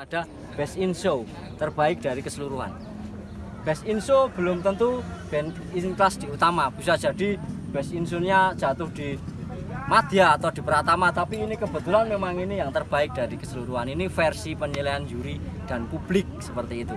Ada best in show terbaik dari keseluruhan. Best in show belum tentu band in class di utama, bisa jadi best in show-nya jatuh di Madya atau di Pratama, tapi ini kebetulan memang ini yang terbaik dari keseluruhan. Ini versi penilaian juri dan publik seperti itu.